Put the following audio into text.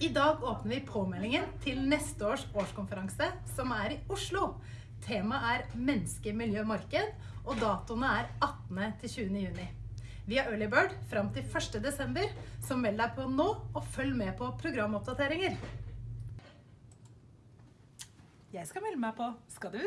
I dag åpner vi påmeldingen til neste års årskonferanse, som er i Oslo. Temaet er menneske, miljø, marked, og datoene er 18. til 20. juni. Vi har Early Bird fram til 1. desember, så meld deg på nå, og følg med på programoppdateringer. Jeg skal melde meg på. Skal du?